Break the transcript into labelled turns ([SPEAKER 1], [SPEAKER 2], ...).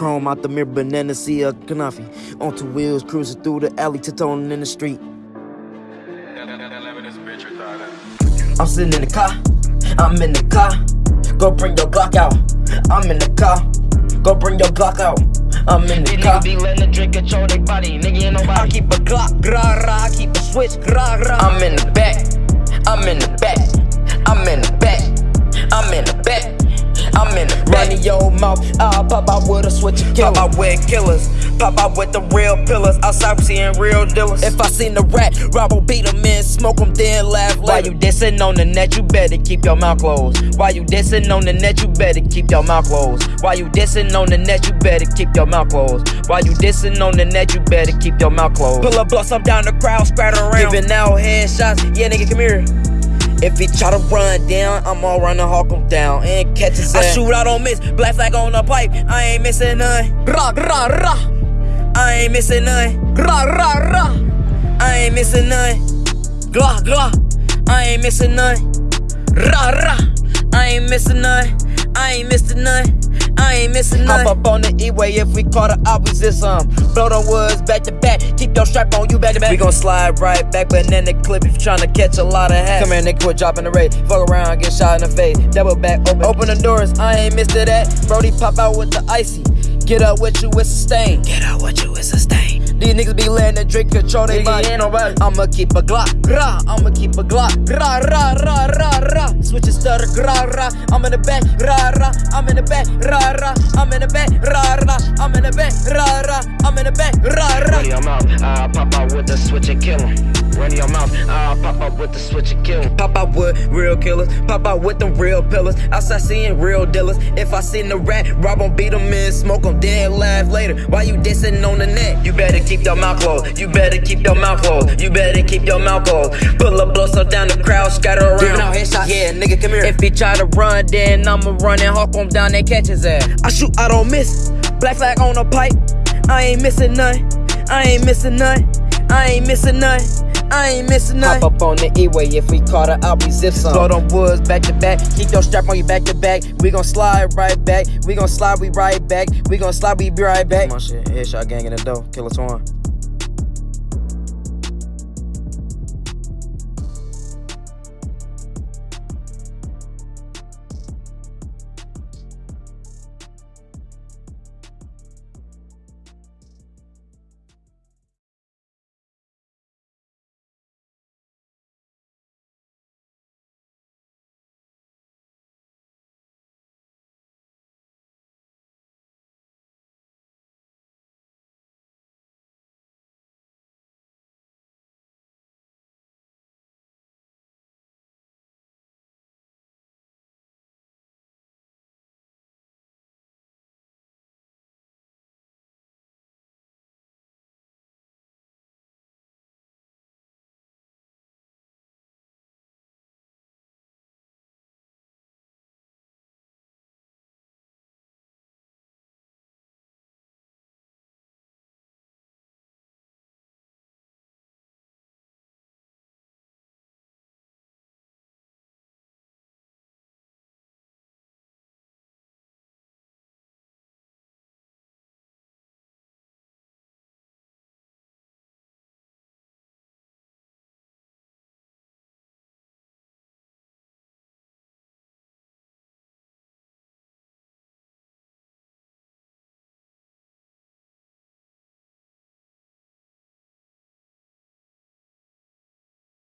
[SPEAKER 1] chrome out the mirror, banana see a kanafi. On two wheels, cruising through the alley, tiptoeing in the street. I'm sitting in the car, I'm in the car. Go bring your Glock out. I'm in the car. Go bring your Glock out. I'm in the
[SPEAKER 2] These
[SPEAKER 1] car.
[SPEAKER 2] be letting the drink control their body. Nigga ain't nobody.
[SPEAKER 1] I keep a Glock, rah rah. I keep a switch, rah rah. I'm in the back. I'm in the back. I'm in the back. I'm in the back. I'm in the back. Run in your mouth. I'll pop out with a switch and kill. Pop out with killers. Pop out with the real pillars. Outside we seeing real dealers. If I seen the rat, Rob will beat him in, smoke him, then laugh later. Why you dissing on the net? You better keep your mouth closed. Why you dissing on the net? You better keep your mouth closed. Why you dissing on the net? You better keep your mouth closed. Why you dissing on the net? You better keep your mouth closed. Pull a bus up down the crowd, spread around. Giving out headshots. Yeah, nigga, come here. If he try to run down, I'm all run and hawk him down and catch his ass. I shoot out on miss, black flag on the pipe. I ain't missing none. Rah, rah, rah. I ain't missing none. Rah, rah, rah. I ain't missing none. Glah, glah. I ain't missing none. Rah, rah. I ain't missing none. I ain't missing none. I ain't missing nothing. Hop up on the E-way if we caught a I was this um. Blow them woods back to back. Keep your strap on you back to back. We gon' slide right back, banana clip if you tryna catch a lot of hats. Come here, nigga, quit dropping the rate. Fuck around, get shot in the face. Double back, open, open the doors. I ain't missed it that. Brody pop out with the icy. Get up with you, it's a stain. Get up with you, it's a stain. These niggas be letting the drink control they body. Ain't nobody. I'ma keep a Glock, rah. I'ma keep a Glock, rah, rah, rah, rah, rah. Switch and stutter, rah, rah. I'm in the back, rah, rah. I'm in the back, rah, rah. I'm in the back, rah, rah. I'm in the back, rah, rah. I'm in the back, rah, rah.
[SPEAKER 2] Run your mouth. I'll pop out with the switch and kill him. Run your mouth. I'll pop out with the switch and kill him.
[SPEAKER 1] Pop out with real killers, pop out with them real pillars. Outside seeing real dealers. If I seen the rat, rob 'em, beat 'em in, smoke 'em, then laugh later. Why you dissing on the net? You better keep your mouth closed. You better keep your mouth closed. You better keep your mouth closed. Pull a blow so down the crowd, scatter around.
[SPEAKER 2] Giving out headshots.
[SPEAKER 1] Yeah, nigga, come here. If he try to run, then I'ma run and hawk him down and catch his ass. I shoot, I don't miss. Black flag on the pipe. I ain't missing none. I ain't missing none. I ain't missing none. I ain't missing none. Hop up on the E-way if we caught her, I'll be zip some. Blow them woods back to back. Keep your strap on you back to back. We gon' slide right back. We gon' slide, we right back. We gon' slide, we be right back. My shit, headshot gang in the door. Killer Twan.